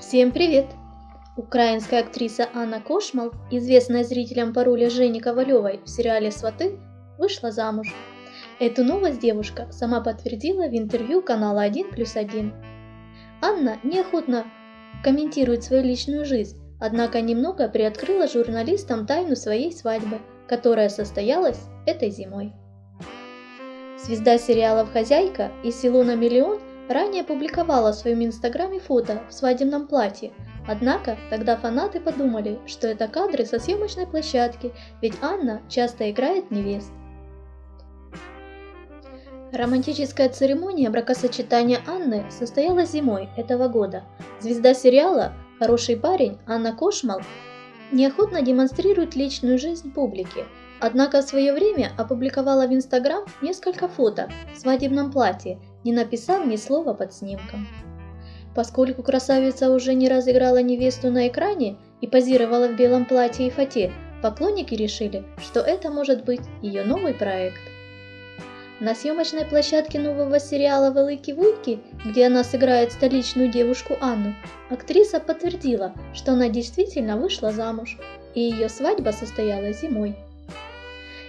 Всем привет! Украинская актриса Анна Кошмал, известная зрителям по роли Жени Ковалевой в сериале «Сваты», вышла замуж. Эту новость девушка сама подтвердила в интервью канала 1 плюс 1. Анна неохотно комментирует свою личную жизнь, однако немного приоткрыла журналистам тайну своей свадьбы, которая состоялась этой зимой. Звезда сериалов «Хозяйка» и «Село на миллион» ранее публиковала в своем инстаграме фото в свадебном платье, однако тогда фанаты подумали, что это кадры со съемочной площадки, ведь Анна часто играет невест. Романтическая церемония бракосочетания Анны состоялась зимой этого года. Звезда сериала «Хороший парень» Анна Кошмал неохотно демонстрирует личную жизнь публике, однако в свое время опубликовала в Инстаграм несколько фото в свадебном платье не написав ни слова под снимком. Поскольку красавица уже не раз играла невесту на экране и позировала в белом платье и фате, поклонники решили, что это может быть ее новый проект. На съемочной площадке нового сериала «Велики-Вуйки», где она сыграет столичную девушку Анну, актриса подтвердила, что она действительно вышла замуж, и ее свадьба состоялась зимой.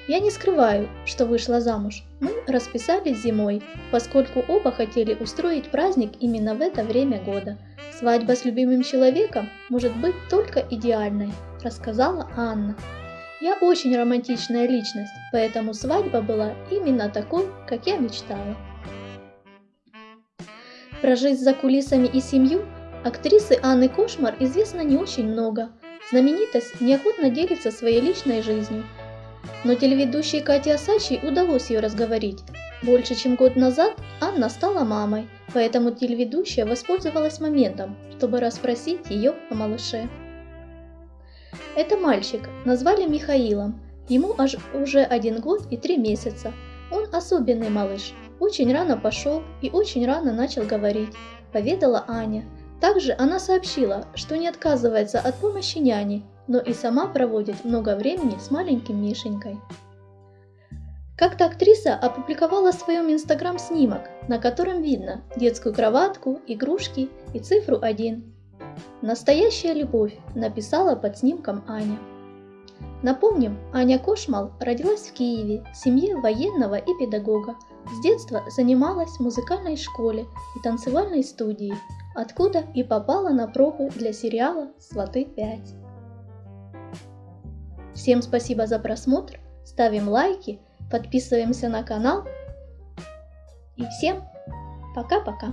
Я не скрываю, что вышла замуж. Мы расписались зимой, поскольку оба хотели устроить праздник именно в это время года. Свадьба с любимым человеком может быть только идеальной, рассказала Анна. Я очень романтичная личность, поэтому свадьба была именно такой, как я мечтала. Про жизнь за кулисами и семью актрисы Анны Кошмар известно не очень много. Знаменитость неохотно делится своей личной жизнью, но телеведущей Кате Асачи удалось ее разговорить. Больше чем год назад Анна стала мамой, поэтому телеведущая воспользовалась моментом, чтобы расспросить ее о малыше. Это мальчик, назвали Михаилом. Ему аж уже один год и три месяца. Он особенный малыш, очень рано пошел и очень рано начал говорить, поведала Аня. Также она сообщила, что не отказывается от помощи няни но и сама проводит много времени с маленьким Мишенькой. Как-то актриса опубликовала в своем инстаграм снимок, на котором видно детскую кроватку, игрушки и цифру 1. «Настоящая любовь», написала под снимком Аня. Напомним, Аня Кошмал родилась в Киеве в семье военного и педагога. С детства занималась в музыкальной школе и танцевальной студии, откуда и попала на пробы для сериала «Сваты 5». Всем спасибо за просмотр, ставим лайки, подписываемся на канал и всем пока-пока.